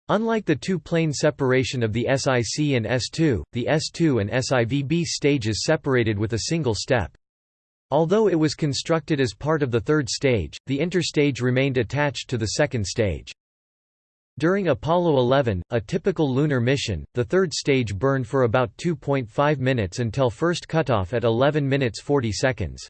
Unlike the two-plane separation of the SIC and S2, the S2 and SIVB stages separated with a single step. Although it was constructed as part of the third stage, the interstage remained attached to the second stage. During Apollo 11, a typical lunar mission, the third stage burned for about 2.5 minutes until first cutoff at 11 minutes 40 seconds.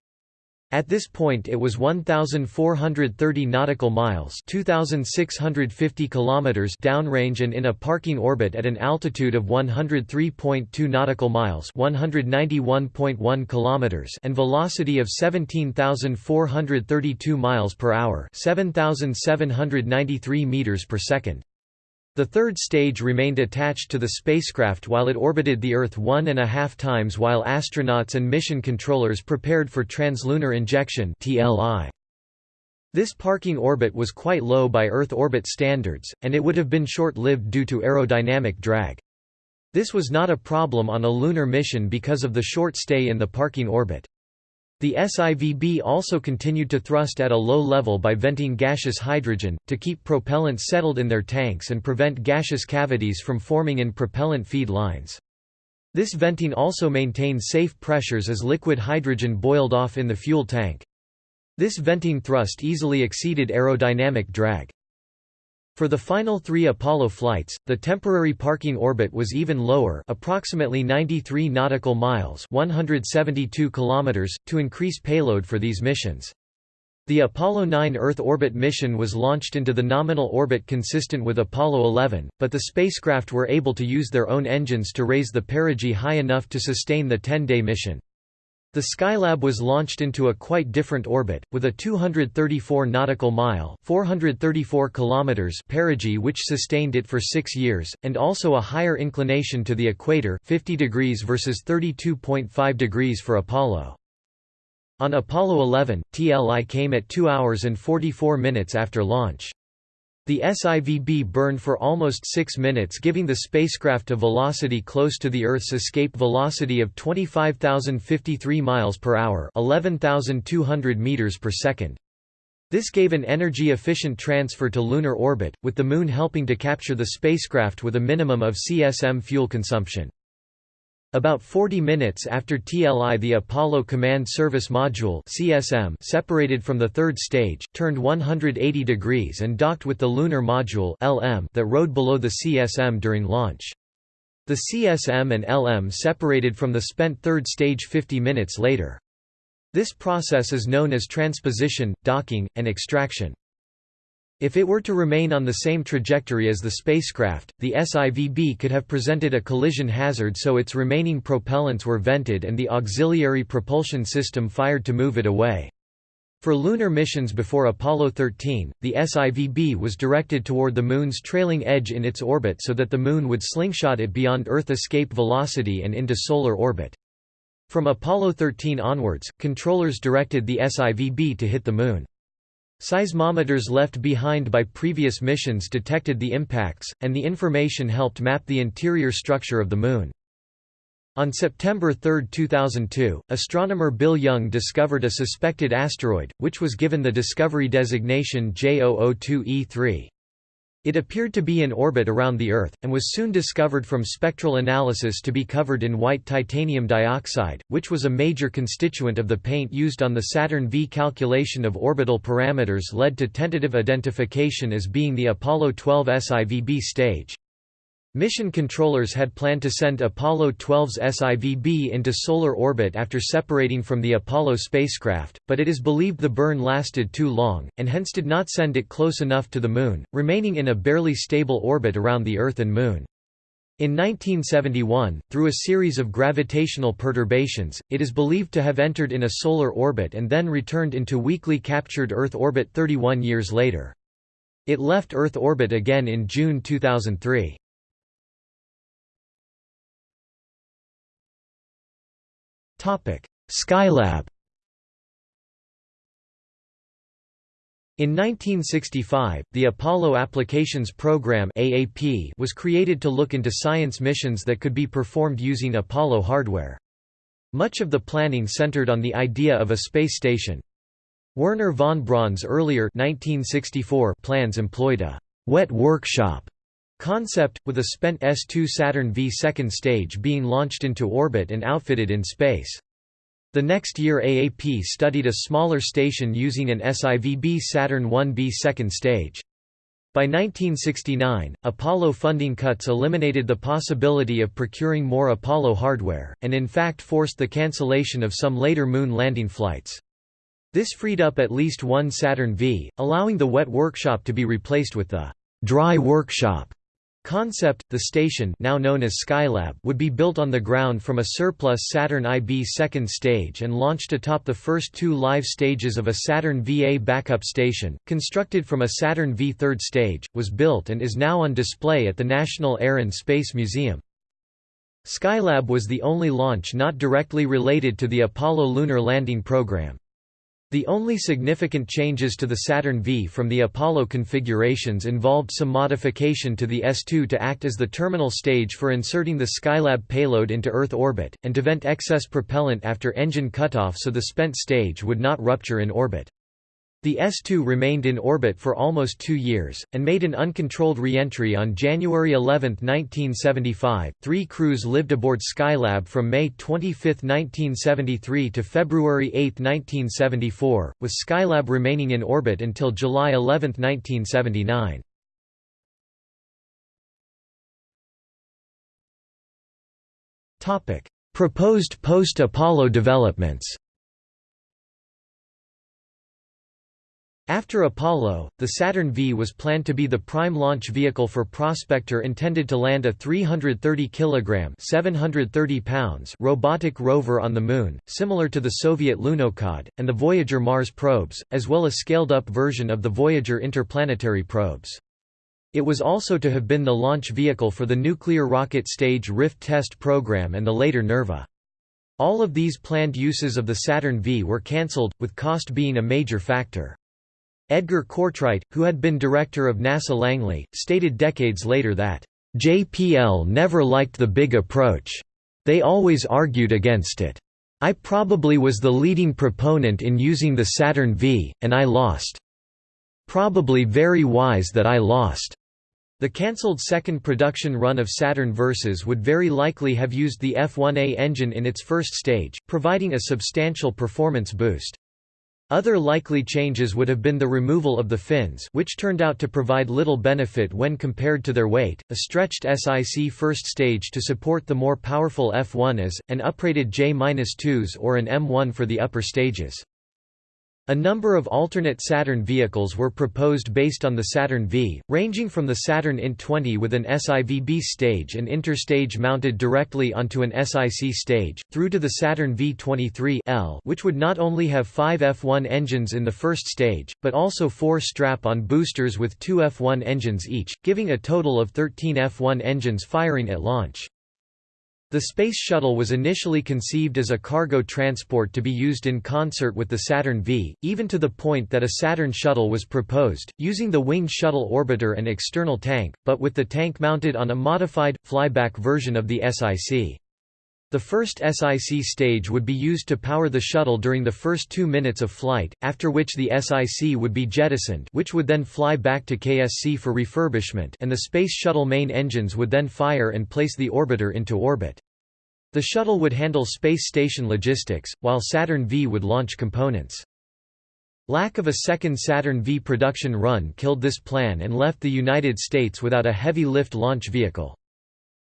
At this point it was 1430 nautical miles, 2650 kilometers downrange and in a parking orbit at an altitude of 103.2 nautical miles, 191.1 kilometers and velocity of 17,432 miles per hour, 7,793 meters per second. The third stage remained attached to the spacecraft while it orbited the Earth one and a half times while astronauts and mission controllers prepared for translunar injection This parking orbit was quite low by Earth orbit standards, and it would have been short-lived due to aerodynamic drag. This was not a problem on a lunar mission because of the short stay in the parking orbit. The SIVB also continued to thrust at a low level by venting gaseous hydrogen, to keep propellant settled in their tanks and prevent gaseous cavities from forming in propellant feed lines. This venting also maintained safe pressures as liquid hydrogen boiled off in the fuel tank. This venting thrust easily exceeded aerodynamic drag. For the final three Apollo flights, the temporary parking orbit was even lower approximately 93 nautical miles 172 kilometers, to increase payload for these missions. The Apollo 9 Earth orbit mission was launched into the nominal orbit consistent with Apollo 11, but the spacecraft were able to use their own engines to raise the perigee high enough to sustain the 10-day mission. The Skylab was launched into a quite different orbit, with a 234 nautical mile 434 kilometers perigee which sustained it for six years, and also a higher inclination to the equator 50 degrees versus 32.5 degrees for Apollo. On Apollo 11, TLI came at 2 hours and 44 minutes after launch. The SIVB burned for almost six minutes giving the spacecraft a velocity close to the Earth's escape velocity of 25,053 miles per hour 11,200 meters per second. This gave an energy-efficient transfer to lunar orbit, with the Moon helping to capture the spacecraft with a minimum of CSM fuel consumption. About 40 minutes after TLI the Apollo Command Service Module CSM separated from the third stage, turned 180 degrees and docked with the Lunar Module LM that rode below the CSM during launch. The CSM and LM separated from the spent third stage 50 minutes later. This process is known as transposition, docking, and extraction. If it were to remain on the same trajectory as the spacecraft, the SIVB could have presented a collision hazard so its remaining propellants were vented and the auxiliary propulsion system fired to move it away. For lunar missions before Apollo 13, the SIVB was directed toward the Moon's trailing edge in its orbit so that the Moon would slingshot it beyond Earth escape velocity and into solar orbit. From Apollo 13 onwards, controllers directed the SIVB to hit the Moon. Seismometers left behind by previous missions detected the impacts, and the information helped map the interior structure of the Moon. On September 3, 2002, astronomer Bill Yeung discovered a suspected asteroid, which was given the discovery designation J002E3. It appeared to be in orbit around the Earth, and was soon discovered from spectral analysis to be covered in white titanium dioxide, which was a major constituent of the paint used on the Saturn V. Calculation of orbital parameters led to tentative identification as being the Apollo 12 SIVB stage. Mission controllers had planned to send Apollo 12's SIVB into solar orbit after separating from the Apollo spacecraft, but it is believed the burn lasted too long, and hence did not send it close enough to the Moon, remaining in a barely stable orbit around the Earth and Moon. In 1971, through a series of gravitational perturbations, it is believed to have entered in a solar orbit and then returned into weakly captured Earth orbit 31 years later. It left Earth orbit again in June 2003. Skylab In 1965, the Apollo Applications Program (AAP) was created to look into science missions that could be performed using Apollo hardware. Much of the planning centered on the idea of a space station. Wernher von Braun's earlier 1964 plans employed a wet workshop concept, with a spent S-2 Saturn V second stage being launched into orbit and outfitted in space. The next year AAP studied a smaller station using an SIVB Saturn 1B second stage. By 1969, Apollo funding cuts eliminated the possibility of procuring more Apollo hardware, and in fact forced the cancellation of some later moon landing flights. This freed up at least one Saturn V, allowing the wet workshop to be replaced with the dry workshop Concept, the station now known as Skylab would be built on the ground from a surplus Saturn IB second stage and launched atop the first two live stages of a Saturn VA backup station, constructed from a Saturn V third stage, was built and is now on display at the National Air and Space Museum. Skylab was the only launch not directly related to the Apollo lunar landing program. The only significant changes to the Saturn V from the Apollo configurations involved some modification to the S2 to act as the terminal stage for inserting the Skylab payload into Earth orbit, and to vent excess propellant after engine cutoff so the spent stage would not rupture in orbit. The S-2 remained in orbit for almost two years, and made an uncontrolled re-entry on January 11, 1975. Three crews lived aboard Skylab from May 25, 1973 to February 8, 1974, with Skylab remaining in orbit until July 11, 1979. Proposed post-Apollo developments After Apollo, the Saturn V was planned to be the prime launch vehicle for Prospector intended to land a 330 kg 730 pounds robotic rover on the Moon, similar to the Soviet Lunokhod, and the Voyager Mars probes, as well as a scaled-up version of the Voyager interplanetary probes. It was also to have been the launch vehicle for the nuclear rocket stage Rift test program and the later NERVA. All of these planned uses of the Saturn V were cancelled, with cost being a major factor. Edgar Cortright, who had been director of NASA Langley, stated decades later that, "...JPL never liked the big approach. They always argued against it. I probably was the leading proponent in using the Saturn V, and I lost. Probably very wise that I lost." The cancelled second production run of Saturn Vs would very likely have used the F-1A engine in its first stage, providing a substantial performance boost. Other likely changes would have been the removal of the fins which turned out to provide little benefit when compared to their weight, a stretched SIC first stage to support the more powerful F1s, and uprated J-2s or an M1 for the upper stages. A number of alternate Saturn vehicles were proposed based on the Saturn V, ranging from the Saturn INT-20 with an SIVB stage and interstage mounted directly onto an SIC stage, through to the Saturn V-23L which would not only have five F1 engines in the first stage, but also four strap-on boosters with two F1 engines each, giving a total of 13 F1 engines firing at launch. The Space Shuttle was initially conceived as a cargo transport to be used in concert with the Saturn V, even to the point that a Saturn shuttle was proposed, using the winged shuttle orbiter and external tank, but with the tank mounted on a modified, flyback version of the SIC. The first SIC stage would be used to power the shuttle during the first two minutes of flight, after which the SIC would be jettisoned which would then fly back to KSC for refurbishment and the Space Shuttle main engines would then fire and place the orbiter into orbit. The shuttle would handle space station logistics, while Saturn V would launch components. Lack of a second Saturn V production run killed this plan and left the United States without a heavy-lift launch vehicle.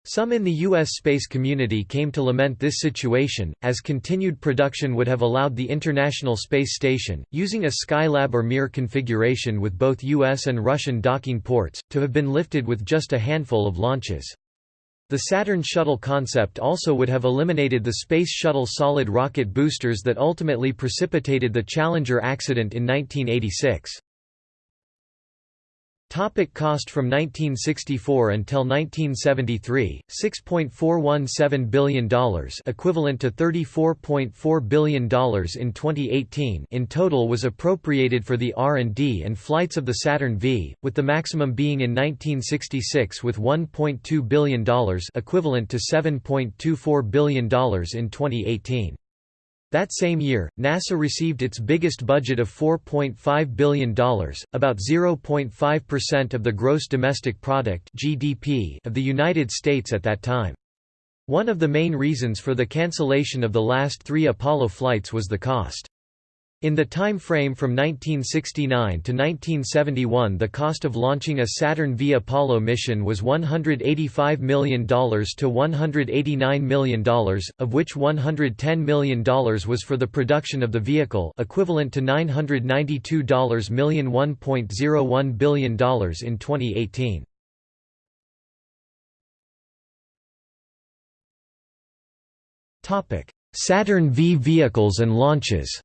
Some in the U.S. space community came to lament this situation, as continued production would have allowed the International Space Station, using a Skylab or Mir configuration with both U.S. and Russian docking ports, to have been lifted with just a handful of launches. The Saturn shuttle concept also would have eliminated the Space Shuttle solid rocket boosters that ultimately precipitated the Challenger accident in 1986. Topic cost From 1964 until 1973, $6.417 billion equivalent to $34.4 billion in 2018 in total was appropriated for the R&D and flights of the Saturn V, with the maximum being in 1966 with $1.2 billion equivalent to $7.24 billion in 2018. That same year, NASA received its biggest budget of $4.5 billion, about 0.5% of the gross domestic product (GDP) of the United States at that time. One of the main reasons for the cancellation of the last 3 Apollo flights was the cost. In the time frame from 1969 to 1971 the cost of launching a Saturn V Apollo mission was $185 million to $189 million, of which $110 million was for the production of the vehicle equivalent to $992 million $1.01 billion in 2018. Saturn V vehicles and launches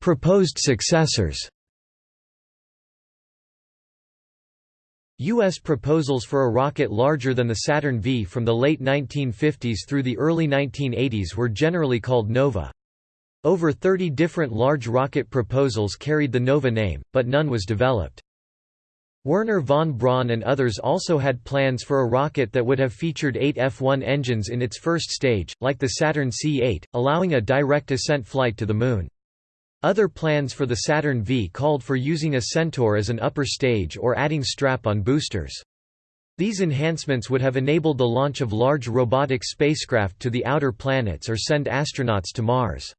Proposed successors U.S. proposals for a rocket larger than the Saturn V from the late 1950s through the early 1980s were generally called NOVA. Over 30 different large rocket proposals carried the NOVA name, but none was developed. Wernher von Braun and others also had plans for a rocket that would have featured eight F-1 engines in its first stage, like the Saturn C-8, allowing a direct ascent flight to the Moon. Other plans for the Saturn V called for using a Centaur as an upper stage or adding strap-on boosters. These enhancements would have enabled the launch of large robotic spacecraft to the outer planets or send astronauts to Mars.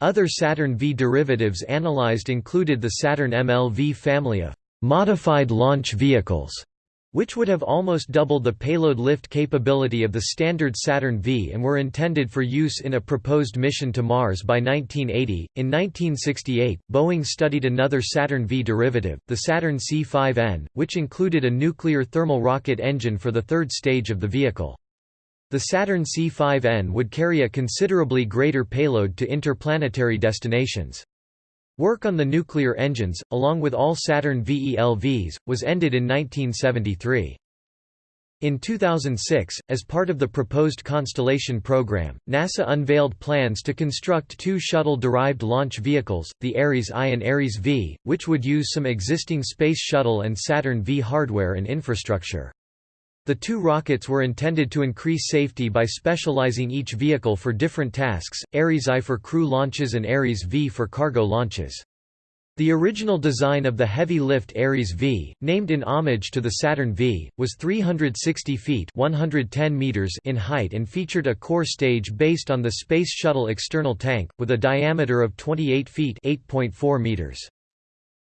Other Saturn V derivatives analyzed included the Saturn MLV family of modified launch vehicles, which would have almost doubled the payload lift capability of the standard Saturn V and were intended for use in a proposed mission to Mars by 1980. In 1968, Boeing studied another Saturn V derivative, the Saturn C5N, which included a nuclear thermal rocket engine for the third stage of the vehicle. The Saturn C5N would carry a considerably greater payload to interplanetary destinations. Work on the nuclear engines, along with all Saturn V ELVs, was ended in 1973. In 2006, as part of the proposed Constellation program, NASA unveiled plans to construct two shuttle-derived launch vehicles, the Ares I and Ares V, which would use some existing Space Shuttle and Saturn V hardware and infrastructure. The two rockets were intended to increase safety by specializing each vehicle for different tasks, Ares I for crew launches and Ares V for cargo launches. The original design of the heavy-lift Ares V, named in homage to the Saturn V, was 360 feet 110 meters in height and featured a core stage based on the Space Shuttle external tank, with a diameter of 28 feet 8.4 meters.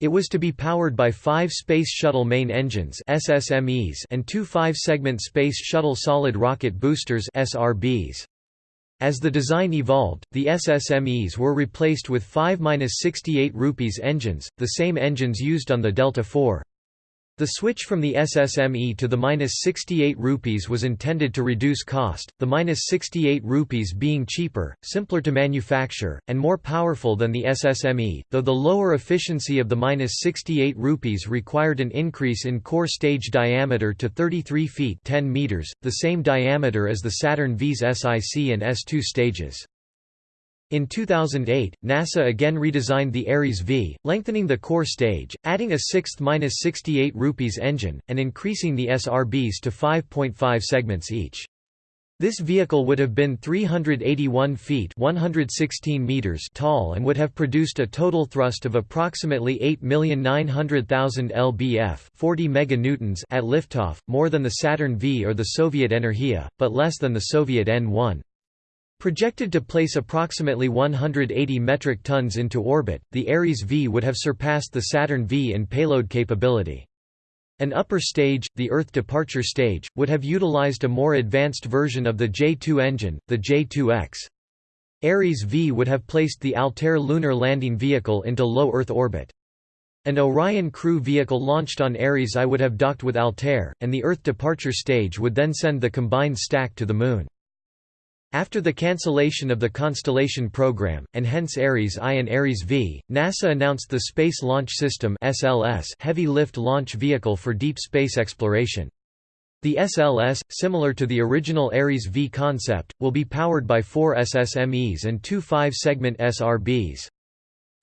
It was to be powered by five Space Shuttle main engines SSMEs and two five-segment Space Shuttle solid rocket boosters SRBs. As the design evolved, the SSMEs were replaced with 5-68 rupees engines, the same engines used on the Delta IV. The switch from the SSME to the -68 rupees was intended to reduce cost, the -68 rupees being cheaper, simpler to manufacture, and more powerful than the SSME, though the lower efficiency of the -68 rupees required an increase in core stage diameter to 33 feet 10 meters, the same diameter as the Saturn V's SIC and S2 stages. In 2008, NASA again redesigned the Ares V, lengthening the core stage, adding a sixth 68 rupees engine, and increasing the SRBs to 5.5 segments each. This vehicle would have been 381 feet 116 meters tall and would have produced a total thrust of approximately 8,900,000 lbf 40 meganewtons at liftoff, more than the Saturn V or the Soviet Energia, but less than the Soviet N-1. Projected to place approximately 180 metric tons into orbit, the Ares V would have surpassed the Saturn V in payload capability. An upper stage, the Earth departure stage, would have utilized a more advanced version of the J-2 engine, the J-2X. Ares V would have placed the Altair lunar landing vehicle into low Earth orbit. An Orion crew vehicle launched on Ares I would have docked with Altair, and the Earth departure stage would then send the combined stack to the Moon. After the cancellation of the Constellation program, and hence Ares I and Ares V, NASA announced the Space Launch System heavy lift launch vehicle for deep space exploration. The SLS, similar to the original Ares V concept, will be powered by four SSMEs and two five-segment SRBs.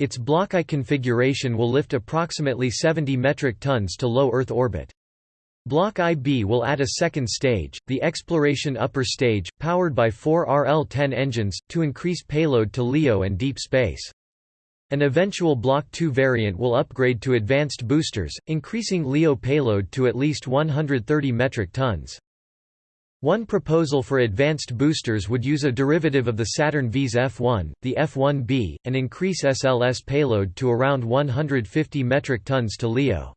Its Block I configuration will lift approximately 70 metric tons to low Earth orbit. Block IB will add a second stage, the Exploration Upper Stage, powered by four RL-10 engines, to increase payload to LEO and deep space. An eventual Block II variant will upgrade to advanced boosters, increasing LEO payload to at least 130 metric tons. One proposal for advanced boosters would use a derivative of the Saturn V's F1, the F1B, and increase SLS payload to around 150 metric tons to LEO.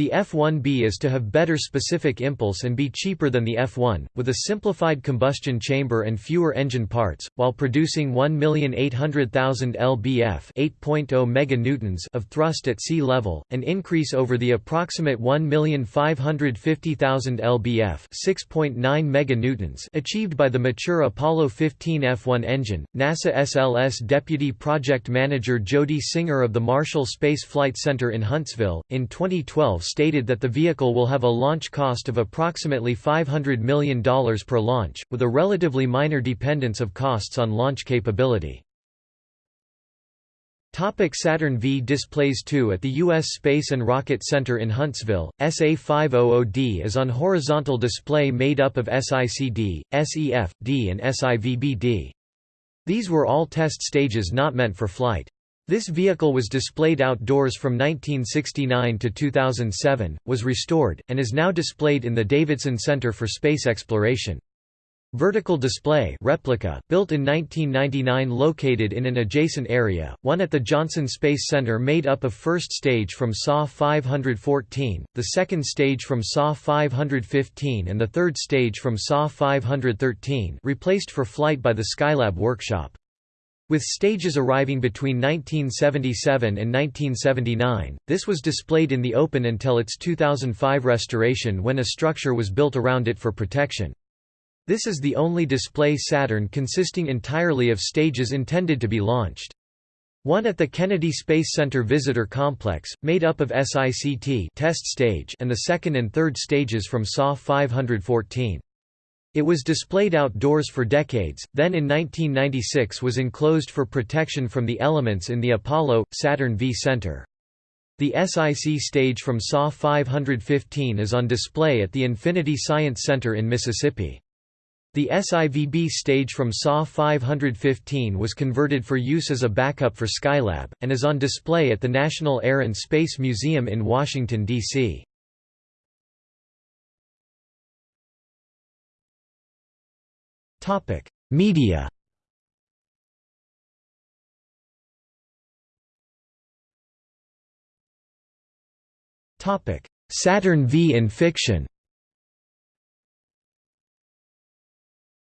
The F1B is to have better specific impulse and be cheaper than the F1, with a simplified combustion chamber and fewer engine parts, while producing 1,800,000 lbf 8.0 meganewtons of thrust at sea level, an increase over the approximate 1,550,000 lbf 6.9 meganewtons achieved by the mature Apollo 15 F1 engine. NASA SLS Deputy Project Manager Jody Singer of the Marshall Space Flight Center in Huntsville, in 2012 stated that the vehicle will have a launch cost of approximately $500 million per launch, with a relatively minor dependence of costs on launch capability. Topic Saturn V displays 2 At the U.S. Space and Rocket Center in Huntsville, SA-500D is on horizontal display made up of SICD, SEF, D and SIVBD. These were all test stages not meant for flight. This vehicle was displayed outdoors from 1969 to 2007, was restored, and is now displayed in the Davidson Center for Space Exploration. Vertical display replica built in 1999 located in an adjacent area, one at the Johnson Space Center made up of first stage from SA-514, the second stage from SA-515 and the third stage from SA-513 replaced for flight by the Skylab workshop. With stages arriving between 1977 and 1979, this was displayed in the open until its 2005 restoration when a structure was built around it for protection. This is the only display Saturn consisting entirely of stages intended to be launched. One at the Kennedy Space Center Visitor Complex, made up of SICT test stage and the second and third stages from SA-514. It was displayed outdoors for decades, then in 1996 was enclosed for protection from the elements in the Apollo Saturn V Center. The SIC stage from SA-515 is on display at the Infinity Science Center in Mississippi. The SIVB stage from SA-515 was converted for use as a backup for Skylab, and is on display at the National Air and Space Museum in Washington, D.C. Media. Topic: Saturn V in fiction.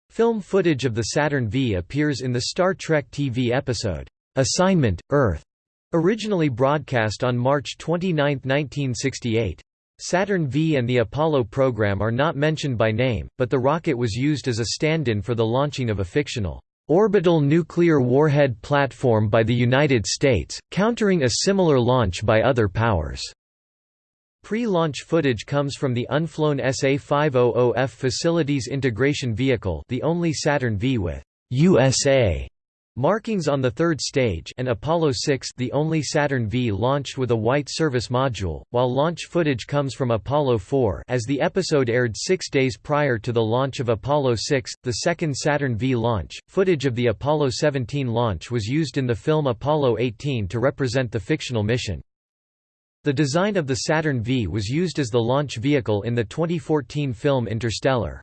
Film footage of the Saturn V appears in the Star Trek TV episode, Assignment, Earth, originally broadcast on March 29, 1968. Saturn V and the Apollo program are not mentioned by name, but the rocket was used as a stand-in for the launching of a fictional orbital nuclear warhead platform by the United States, countering a similar launch by other powers. Pre-launch footage comes from the unflown SA-500F Facilities Integration Vehicle the only Saturn V with USA markings on the third stage and Apollo 6 the only Saturn V launched with a white service module, while launch footage comes from Apollo 4 as the episode aired six days prior to the launch of Apollo 6, the second Saturn V launch. Footage of the Apollo 17 launch was used in the film Apollo 18 to represent the fictional mission. The design of the Saturn V was used as the launch vehicle in the 2014 film Interstellar.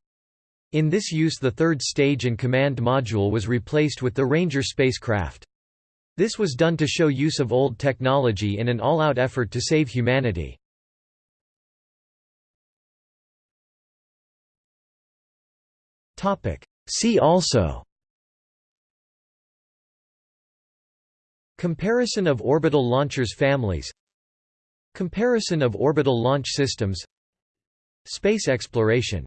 In this use the third stage and command module was replaced with the Ranger spacecraft. This was done to show use of old technology in an all-out effort to save humanity. See also Comparison of orbital launchers families Comparison of orbital launch systems Space exploration